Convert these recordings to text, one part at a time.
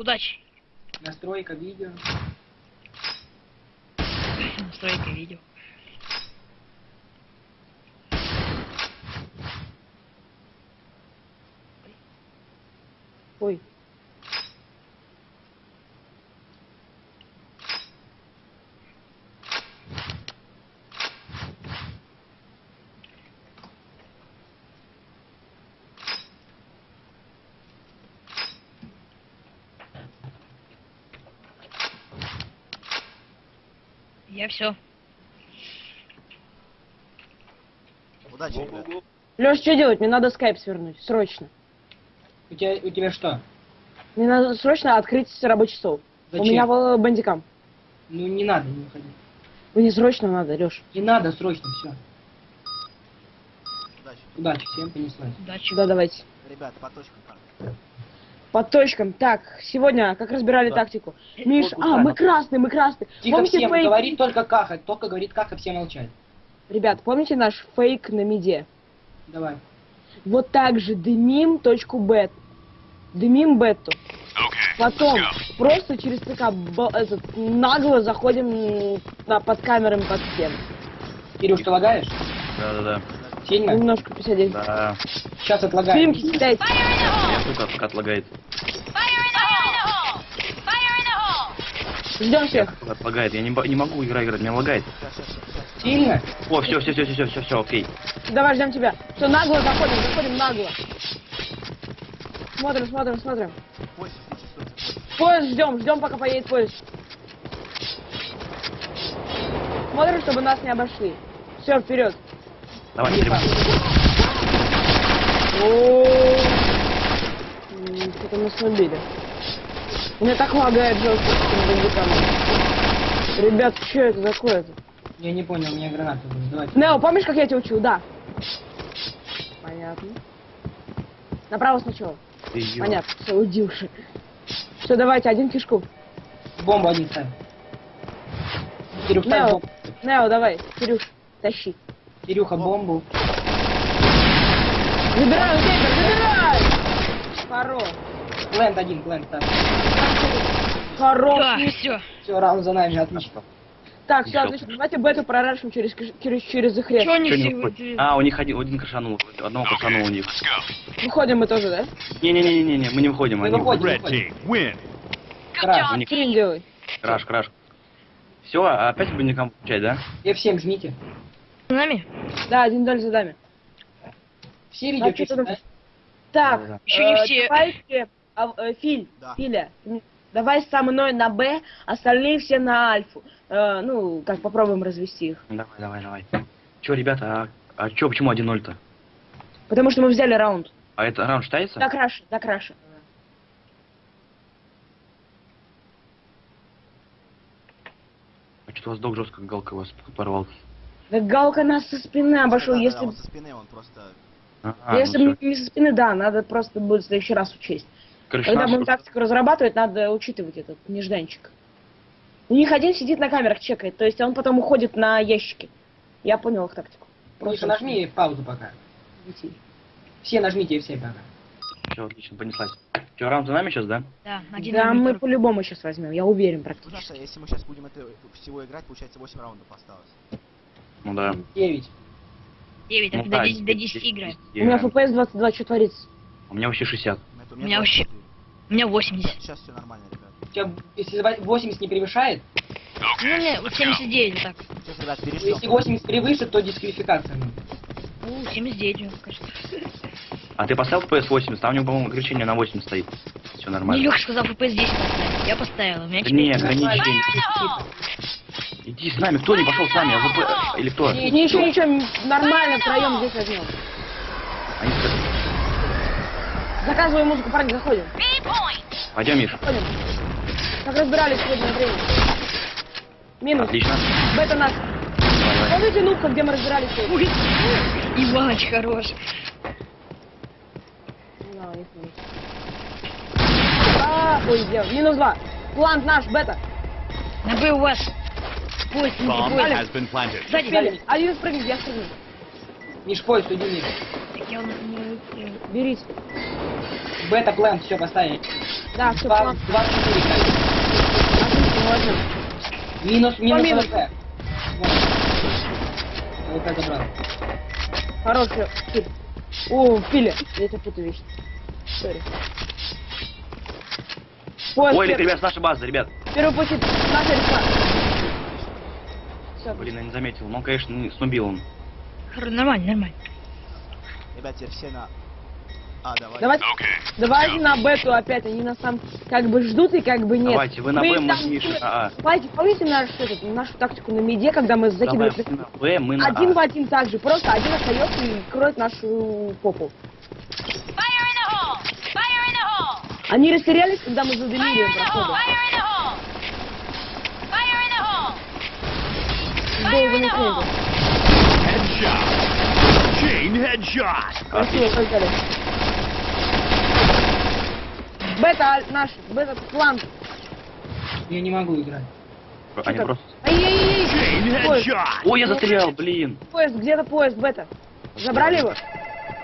Удачи. Настройка видео. Настройка видео. Ой. Я все. Удачи, ребят. Леш, что делать? Мне надо скайп свернуть. Срочно. У тебя, у тебя что? Мне надо срочно открыть рабочий стол. У Зачем? меня в бандикам. Ну не надо, не уходи. Мне срочно надо, Леш. Не надо, срочно, все. Удачи. Удачи, всем понеслась. Удачи. Да, давайте. Ребят, по точкам как? По точкам. Так, сегодня как разбирали Да. тактику. Миш, а, мы так. красный, мы красный. Тихо помните всем, фейк? говорит только каха. Только говорит каха, все молчат. Ребят, помните наш фейк на миде? Давай. Вот так же дымим точку бет. Дымим бету. Потом просто через ЦК этот, нагло заходим на, под камерами под стену. Кирюш, ты лагаешь? Да-да-да. Сильно? Немножко 59. Да. Сейчас отлагаем. Фильмки кидайте. Сука, пока отлагает. Ждем всех. Отлагает. Я не, не могу игра играть, меня лагает. Сильно? О, все, все, все, все, все, все, окей. Давай, ждем тебя. Все, нагло заходим, заходим нагло. Смотрим, смотрим, смотрим. Поезд ждем, ждем, пока поедет поезд. Смотрим, чтобы нас не обошли. Все, вперед. Давай, стреляй. Что-то нас убили. Меня так лагает жестко с. Ребят, что это такое-то? Я не понял, у меня граната будет. Давайте. Нео, помнишь, как я тебя учил? Да. Понятно. Направо сначала. Ты ё- Понятно, все, уйди уже. Все, давайте, один кишку. Бомбу один ставь. Кирюх, Нео. Нео, давай, Кирюш, тащи. Кирюха, бомбу. Забирай, Гейбер, забирай! Хорош. Плент один, плент ставь. Хорош. Да, все. Все, раунд за нами, отлично. Так, все, отлично. Давайте бету прорашим через, через, через их они Чё не все... А, у них один, один крашанул, одного крашанул у них. Выходим мы тоже, да? Не-не-не-не, мы не выходим, Мы они выходим, Red выходим. team, win. Краш. У них Скрин делай. краш, краш. Все, опять бандикам получать, да? F7 жмите. С нами? Да, один доль за дами. Все видео А, ты да? Так, Да-да. Еще не э, все. давайте, а, э, Филь, Да. Филя, давай со мной на Б, остальные все на Альфу. Э, ну, как попробуем развести их. Давай, давай, давай. Че, ребята, а, а чё, почему 1-0-то? Потому что мы взяли раунд. А это раунд считается? Да, краше, да, краше. А что у вас док жестко галка вас порвал? Да Галка нас со спины обошел, Да-да-да, если... он со спины, он просто... А, если ну бы всё. не со спины, да, надо просто будет в следующий раз учесть. Короче, Когда будем просто- тактику разрабатывать, надо учитывать этот нежданчик. У них один сидит на камерах, чекает, то есть он потом уходит на ящики. Я понял их тактику. Миша, нажми паузу пока. Все нажмите F7 пока. Все, отлично, понеслась. Че, раунд за нами сейчас, да? Да, один Да, мы по-любому сейчас возьмем, я уверен Ну, практически. Саша, если мы сейчас будем это всего играть, получается 8 раундов осталось. Ну да. 9. Девять, Ну а до да, 10 до 10 играем. У меня FPS 22, что творится? У меня вообще 60. Это У меня вообще- У меня 80. Сейчас все нормально, ребят. У тебя, если 80 не превышает, Ну, не, вот 79 вот так. Сейчас, ребят, то переждем. если 80 превысит, то дисквалификация. ну. Ну, 79, мне кажется. А ты поставил FPS 80? Там у него, по-моему, ограничение на 80 стоит. Все нормально. Леха сказал FPS 10 поставить. Я поставила. У меня Да не, ограничение. Иди с нами, кто не пошел с нами? АВП или кто? Не, ничего, ничего, нормально втроем здесь возьмем. Они Заказывай музыку, парни, заходим. Пойдем, Миш. Заходим. Как разбирались сегодня на время. Минус. Отлично. Бета нас. Давай. Помните нубка, где мы разбирались сегодня? Иваныч хорош. Да. А, ой, сделал. Минус два. План наш, бета. На Б у вас. Поезд, Bomb поезд. has been planted. Сзади. Один спрыгнет, я спрыгну. Миш, поезд, иди вниз. Так я не... не- Берите. Бета план, все, поставили. Да, все, план. 24 играет. Отлично, можно. Минус, минус минус? АВП. Вот. АВП забрал. Хороший киль. О, пили. Я тебя путаю вещи. Сори. Поезд, Ой, ребят, с нашей базы, ребят. первый путь, наша река. Все, Блин, я не заметил. Ну, конечно, не снубил он. Нормально, нормально. Ребят, теперь все на... А, давай. Давайте, давайте на бету опять, они нас там как бы ждут и как бы нет. Давайте, вы на Б, мы там с Мишей с- на А. Давайте, помните наш, этот, нашу тактику на миде, когда мы закидывали Давай, на Б, мы на один в А. один так же, просто один остается и кроет нашу попу. Fire in the hole! Fire in the hole! Они растерялись, когда мы задымили Fire in the hole! Fire in the hole! Fire in the the hole! крылья. Chain headshot. Красиво. Бета наш, бета план. Я не могу играть. Они просто... Ай-яй-яй! Headshot. Ой, я застрял, блин. поезд, где-то поезд, бета. Забрали его?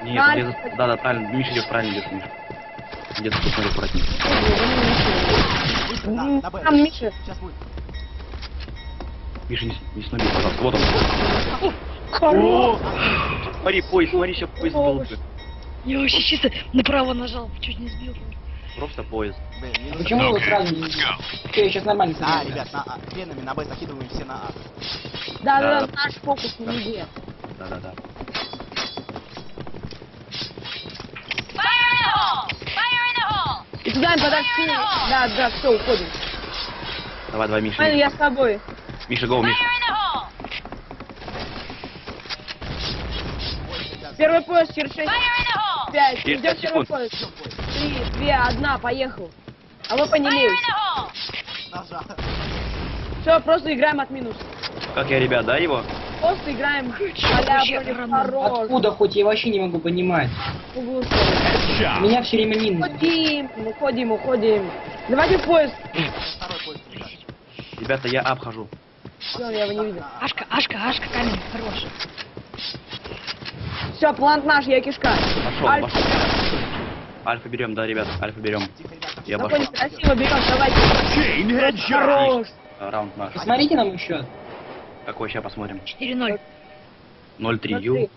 Нет, я Альфа. за- да, да, правильно. Миша идет, правильно идет, Миша. Где-то тут смотри, аккуратнее. Там Миша. Сейчас будет. Миша, не, не снуби, пожалуйста. Вот он. Хорош. Смотри, поезд, смотри, сейчас поезд. Хорош. Я вообще чисто направо нажал, чуть не сбил. Просто поезд. Блин, А минус почему вы сразу не... Все, я сейчас нормально А, сыграю. ребят, на А. Хренами на Б закидываем все на А. Да, да, Да. да, наш фокус hole! Fire in the hole! И туда им подошли. Да, да, все, уходим. Давай, давай, Миша. Ладно, я с тобой. Миша, гоу, Миша. Первый поезд через 6, Fire in the hole! 5. Через Идет первый секунд. поезд. Три, две, одна, поехал. А вы поняли. Нажал. Все, просто играем от минуса. Как я, ребят, да, его? Просто играем вообще. Откуда хоть, я вообще не могу понимать. Меня все время минус. Уходим, уходим, уходим. Давайте в поезд. Второй поезд, ребят. Ребята, я обхожу. Все, я его не видел. Ашка, Ашка, Ашка, камень, хорош. Все, план наш, я кишка. Пошел, Альфа. пошел. Альфа берем, да, ребят, альфа берем. Там Я обошел. Спокойно, красиво берем, давайте. Хорош. Раунд наш. Посмотрите на мой счет. Какой сейчас посмотрим? 4-0. 0-3 Ю.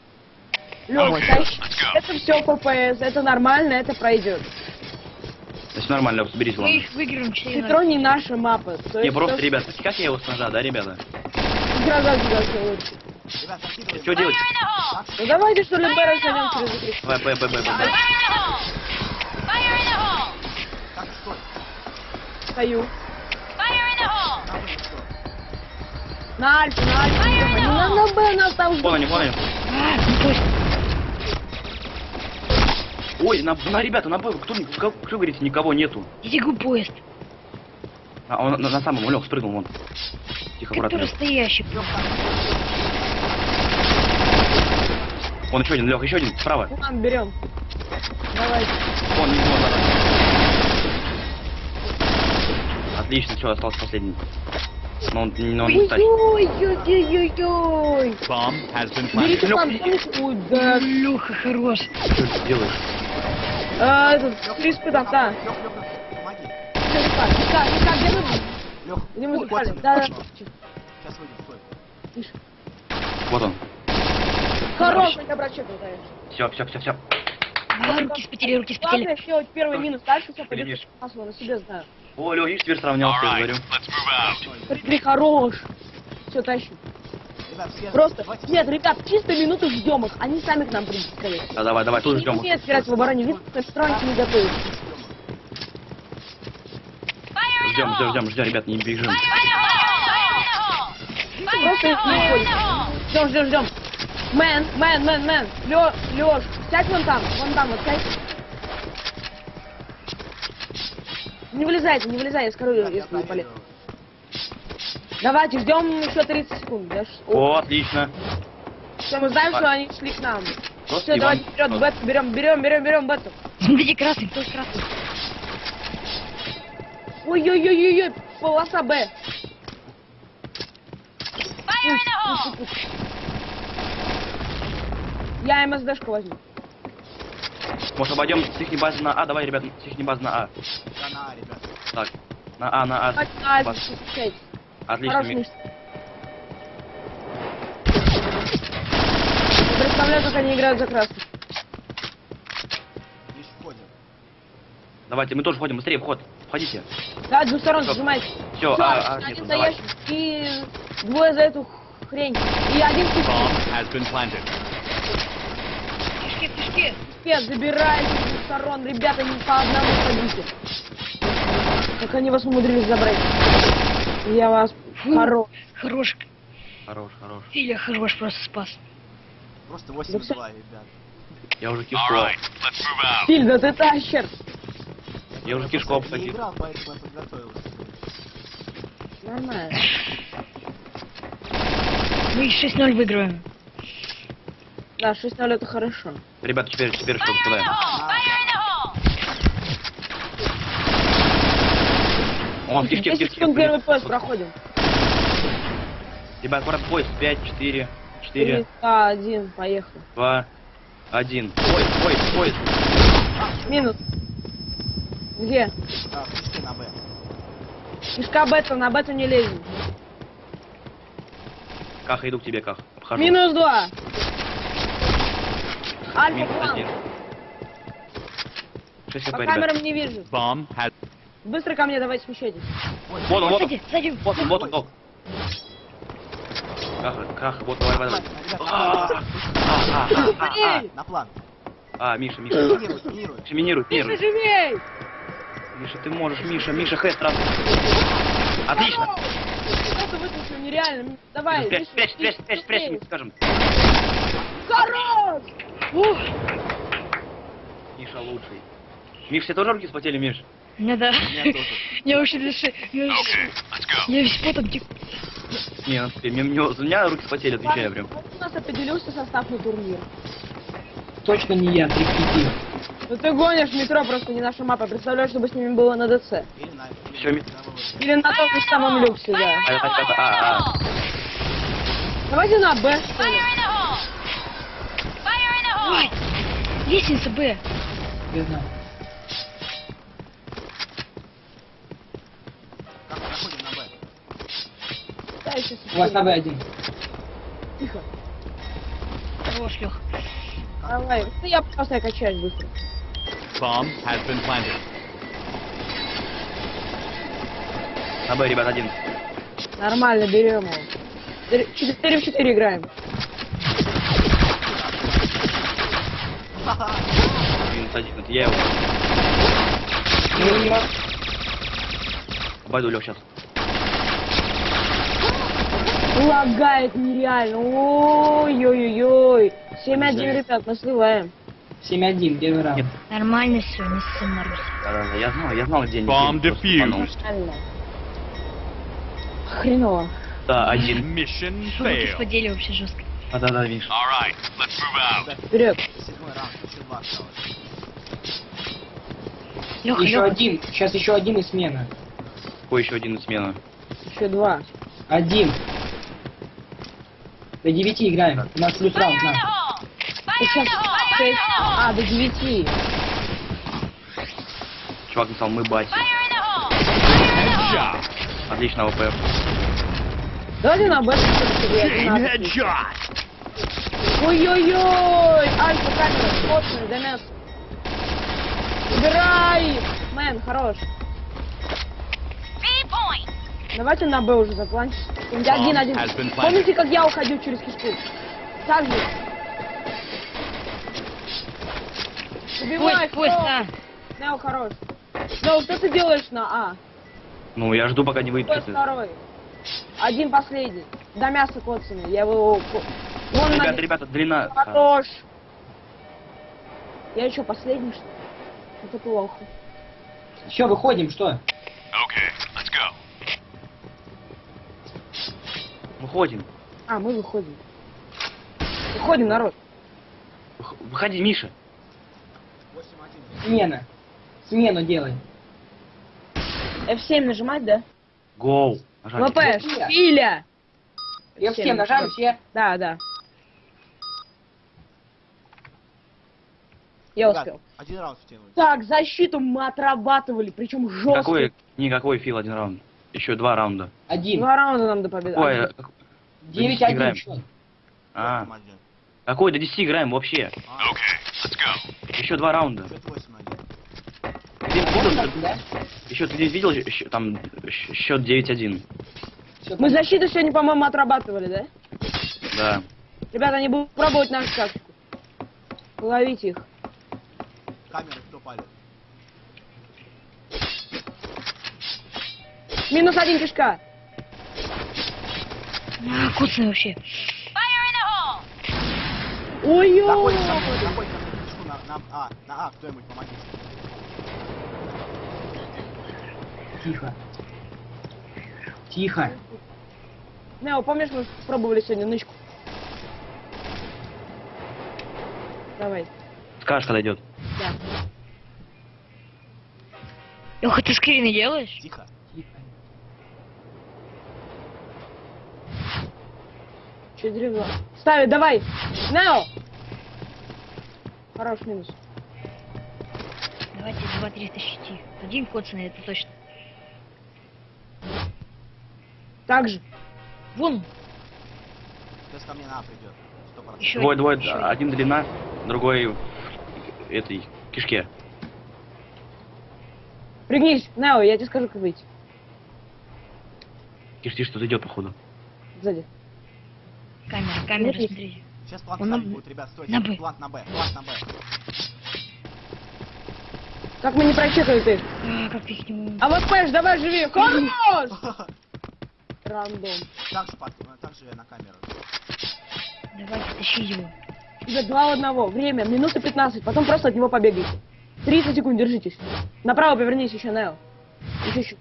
Лёх, это все ППС, это нормально, это пройдет. Значит, нормально, Лёх, соберись, Мы ладно. их выиграем 4-0. Хитро не наши мапы. То Не, есть просто, то, ребят, как я его с ножа, да, ребята? Игра за игрой лучше. Ребят, закидываем. Что делать? Ну давайте что ли Бэра сойдем через игру. Давай, Б, Б, Б, Б, Б. Fire in the hole! Fire in the hole! Так, стой. Стою. Fire in the hole! На стой. На Альфу, на Альфу. идем. Не надо на Б, нас там Вон они, ждут. вон они. А, ну пусть. Ой, на, на ребята, на кто, кто, кто говорите, никого нету. Иди поезд. А, он на, на самом, Лех, спрыгнул, вон. Тихо, аккуратно. Который стоящий просто. Вон еще один, Лех, еще один, справа. План берем. Давайте. Вон, не вон, надо. Отлично, все, остался последний. Но он, но он не тащит. Ой-ой-ой-ой-ой. Bomb has been Берите planted. Ой, да. Леха хорош. Что ты делаешь? А, этот, три спыта, да. Лёх, Лёх, Лёх, Ника, где мы? Лёх, запали? Да, да. Сейчас выйдем, стой. Тише. Вот он. Хороший обрачек, конечно. Все, все, все, все. А, руки спотели, руки спотели. Первый минус, дальше все пойдет масло, на себе знаю. О, Лех, видишь, теперь сравнялся, я говорю. Смотри, хорош. Все, тащу. Просто, нет, ребят, чисто минуту ждем их, они сами к нам придут, скорее. Да, давай, давай, тут ждем. не умеют играть в обороне, что строить не готовы. Ждем, ждем, ждем, ждем, ребят, не бежим. Просто их не уходит. Ждем, ждем, ждем. Мэн, мэн, мэн, мэн. Лё, Лёш, сядь вон там, вон там, вот сядь. Не вылезайте, не вылезай, я я если не полез. Давайте, ждем еще 30 секунд. Да? О, отлично. Все, мы знаем, что они шли к нам. Просто Все, Иван. давайте вперед, Вот. бету берем, берем, берем, берем бету. Смотрите, красный, кто красный? Ой-ой-ой-ой, полоса Б. Я МСДшку возьму. Может, обойдем с их базы на А? Давай, ребят, с их базы на А. Да на А, ребят. Так, на А, на А. Давайте на Баз. Отлично. Не представляю, как они играют за красных. Давайте, мы тоже входим, быстрее, вход. Входите. Да, двух сторон Всё. сжимайте. Все, Всё, А, А, один нету, за давай. ящик и двое за эту хрень. И один planted. Кишки, кишки. спец, забирайте с двух сторон. Ребята, не по одному ходите. Как они вас умудрились забрать. Я вас хорош. Хорош. Хорош, хорош. Филя хорош, просто спас. Просто 8-2, ребят. Я уже кишку. Филь, да ты тащер. Я уже кишку обходил. играл, поэтому я подготовился. Нормально. Мы 6-0 выигрываем. Да, 6-0 это хорошо. Ребята, теперь, теперь что Fire in the кидаем? hole! Fire in the hole! Он в кишке, в 10 кишке. секунд первый поезд проходим. Ребят, аккуратно поезд. 5, 4, 4, 3, 2, 1, поехали. 2, 1. Поезд, поезд, поезд. Минус. Где? А, на Б. Кишка бета, на бету не лезем. Каха, иду к тебе, Ках. Обхожу. Минус 2. Альфа Минус план. один. 6 хп, По камерам не вижу. Bomb has Быстро ко мне давайте смещайтесь. Вот он, вот он. Сзади. Вот он, вот он, док. Каха, Каха, вот, давай, давай. Ребят, А, а, а, на план. А, Миша, Миша. Минируй. Миша, минируй, Миша, живей! Миша, ты можешь, Миша, Миша, хэт сразу. Отлично. Просто выключил, нереально. Давай, Миша, спрячь, спрячь, спрячь, спрячь, мы скажем. Хорош! Миша лучший. Миш, все тоже руки вспотели, Миш? Не да. меня тоже. Я вообще дыши. Я весь- Я весь потом тек. Не, ну, теперь, мне, мне- у меня руки вспотели, отвечаю прям. У нас определился состав на турнир. Точно не я, 3 Ну ты гонишь метро, просто не наша мапа. Представляешь, чтобы с ними было на ДЦ. Или на... том же самом люксе, да. А, а, а. Давайте на Б, что ли. Ой, лестница Б. Я знаю. Как мы заходим на Б? Я щас У вас на Б1. Тихо. Хорош, Лех. Давай. Да я просто я качаюсь быстро. bomb has been planted. На Б, ребят, один. Нормально, берем его. 4 в 4 играем. Минус один, это я его. Ну. Обойду, Лех, сейчас. Лагает нереально. Ой-ой-ой. 7-1, Жаль. ребят, мы сливаем. 7-1, первый раунд. Нормально все, не. Да-да-да, я знал, я знал, где они. Bomb defused. Хреново. Да, один. Mission failed. сподели вообще жестко. Да-да-да, Миш. Вперед. Седьмой раунд, еще два осталось. Леха, Еще Леха. один. Сейчас еще один и смена. Какой еще один смена? Еще два. Один. До 9 играем. У нас плюс раунд на. Сейчас in the hole! Fire in 6. the hole! А, до 9. Чувак написал, мы бати. Отлично, ВП. Давайте на Б. Chain headshot. Ой-ой-ой! Альфа, камера, плотная, Демес. Убирай! Мэн, хорош. Давайте на Б уже. Один-один. has been planted. Помните, как я уходил через кишку? Так же. Убивай, Поезд, поезд, кто? а. Нео, хорош. Нео, что ты делаешь на А? Ну, я жду, пока не выйдет. Кто второй? Один последний. До мяса коцаный. Я его... Вон Ребята, на- ребята, длина. Хорош. Я еще последний, что ли? Это плохо. Все, выходим, что? Выходим. А, мы выходим. Выходим, народ. Вых- Выходи, Миша. 8-1. Смена. Смену делай. F7 нажимать, да? Гоу. ВП, Филя. Филя. F7 нажали все. Да, да. Я Ребят, успел. Один раунд втянули. Так, защиту мы отрабатывали, причем жестко. Какой, никакой фил один раунд. Еще два раунда. Один. Два раунда нам до победы. Ой, Девять один счет. а, какой до 10 играем вообще? А, Еще два раунда. Ты видел, да? еще ты здесь видел щ- там счет 9-1? Всё Мы защиту сегодня, по-моему, отрабатывали, да? Да. Ребята, они будут пробовать нашу тактику. Ловите их. Камеры кто палит? Минус один кишка. А, куцый вообще. А, А, кто-нибудь помогите. Тихо. Тихо. Нео, помнишь, мы пробовали сегодня нычку? Давай. Скажешь, когда идет. Да. Леха, ты скрины делаешь? Тихо. Тихо. Че деревно? Ставит, давай. Нео. Хорош минус. Давайте 2-3 тащите. Один коцанный, это точно. Так же. Вон, Сейчас ко мне на А придет. Еще Двое, двое, еще один длина, другой в этой кишке. Пригнись, Нео, я тебе скажу, как выйти. Кишки что-то идет, походу. Сзади. Камера, камера, Нет, смотрите. Сейчас план на будет, ребят, стойте. На Б. План на Б, план на Б. Как мы не прочекали ты? А, как их не. А вот Пэш, давай живи. Хорош! Рандом. Так же, под, так же на камеру. Давайте тащи его. Тебе два в одного. Время, минуты 15. Потом просто от него побегайте. 30 секунд, держитесь. Направо повернись еще, Нео. Еще, еще.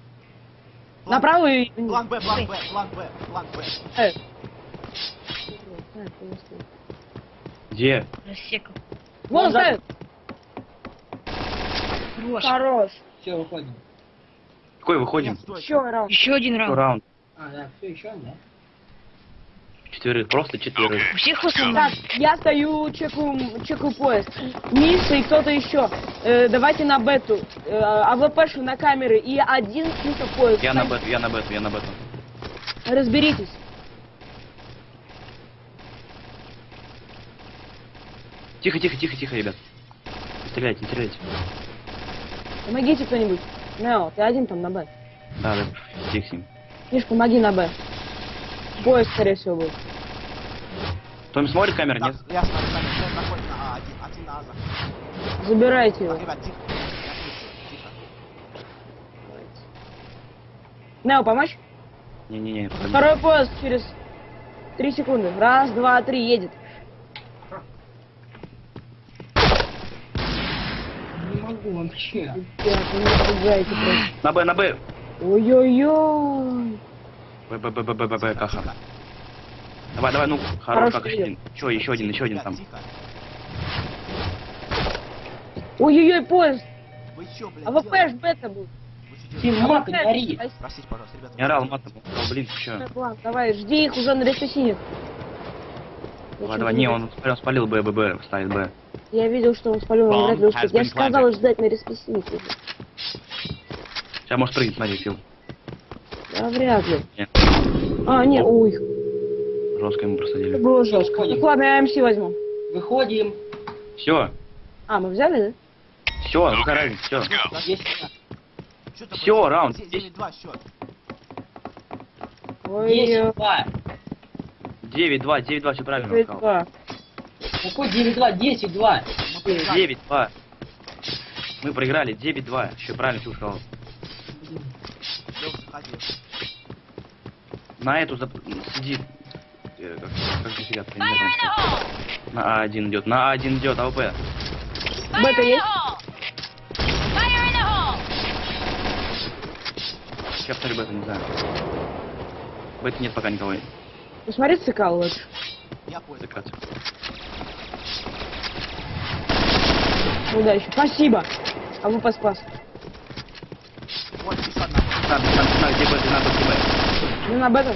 План- Направо и... План Б, план Б, план Б, план Б. Э. Где? Рассекал. Вон Вон ставит. Хорош. Хорош. Все, выходим. Какой выходим? Нет. Еще раунд. Еще один раунд. раунд. А, да, все еще, да? Четверых, просто четверых. У всех. Так, я стою, чекаю, чекаю поезд. Миша и кто-то еще. Э, давайте на бету. Э, АВПшу на камеры и один чисто поезд. Я на бету, я на бету, я на бету. Разберитесь. Тихо, тихо, тихо, тихо, ребят. Не стреляйте, не стреляйте. Помогите кто-нибудь. Нео, ты один там на Б. Да, да, тихо с ним. Миш, помоги на Б. Поезд, скорее всего, будет. Кто-нибудь смотрит камеры, Так, нет? я смотрю камеру, сейчас заходит на А, один, один на А. Забирайте его. ребят, тихо. Нео, помочь? Не-не-не. Второй поезд через три секунды. Раз, два, три, едет. Не могу вообще. Ребят, не пугайте просто. На Б, на Б. Ой-ой-ой. Б, Б, Б, Б, Б, Б, Б, тихо. Давай, давай, ну, хорош, как еще один. Еще, еще один, еще один там. Ой-ой-ой, поезд. Вы чё, блядь, АВП делаете? ж бета чё Тим, делаете? мат, не ори. Простите, пожалуйста, ребята. Не орал матом, сказал, блин, ты чё? План, давай, жди их уже на респисине. Давай, давай, не, он, он спалил Б, Б, Б, ставит Б. Я видел, что он спалил, он вряд ли успеет. Я же planted. ждать на респисине. уже. Сейчас может прыгнуть, смотри, Фил. Да вряд ли. Нет. А, нет, ой, Жестко ему это просадили. было жестко. Выходим. Так ладно, я МС возьму. Выходим. Все, А, мы взяли, все, разница, все. Есть. Чё такое? Всё, раунд. Де- 9-2 счет. да? Ой, Есть два. 9-2, 9-2, все правильно он сказал. 9-2. Какой 9-2? 10-2. Мы проиграли. 9-2. Мы проиграли 9-2. Еще правильно Фил сказал. На эту зап- сидит. э, Как, как же сидят, я! На А1 идет, на А1 идет, АВП. Бета есть? Сейчас повторю бета, не знаю. Бета нет пока никого. Посмотри ЦК лучше. Я понял. Удачи. Спасибо. А вы поспас. Вот. Там, там, там, где надо, где бета. Ну на бета.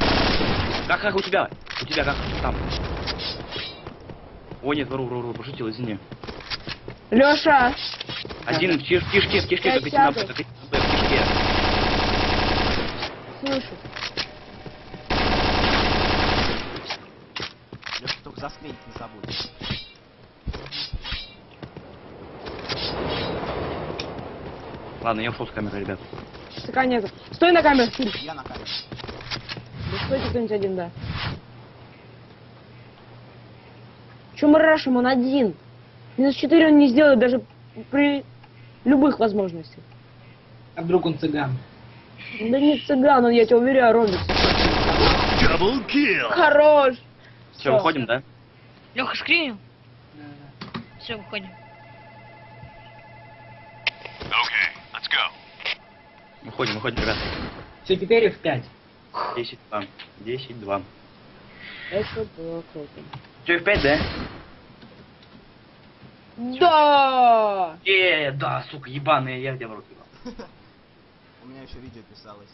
Как, как у тебя? У тебя как там? О, нет, вру, вру, вру, пошутил, извини. Леша, Один в тиш- в кишке, в как идти на. Б, на Б, в кишке. слышу. Лёша, только засклеить не забудь. Ладно, я ушел с камеры, ребят. ТК нету. Стой на Филь. Я на камеру. Да стойте кто-нибудь один, да. Че мы рашим, он один. Минус 4 он не сделает даже при любых возможностях. А вдруг он цыган? Да не цыган, он, я тебя уверяю, Робик. Double kill. Хорош. Все, выходим, да? Леха, скринил? Все, выходим. Выходим, выходим, ребят. Все, теперь их пять. 10, 2. 10, 2. Это было круто. Че, в 5, да? Да! Э, да, сука, ебаные, я где в ебал. У меня еще видео писалось.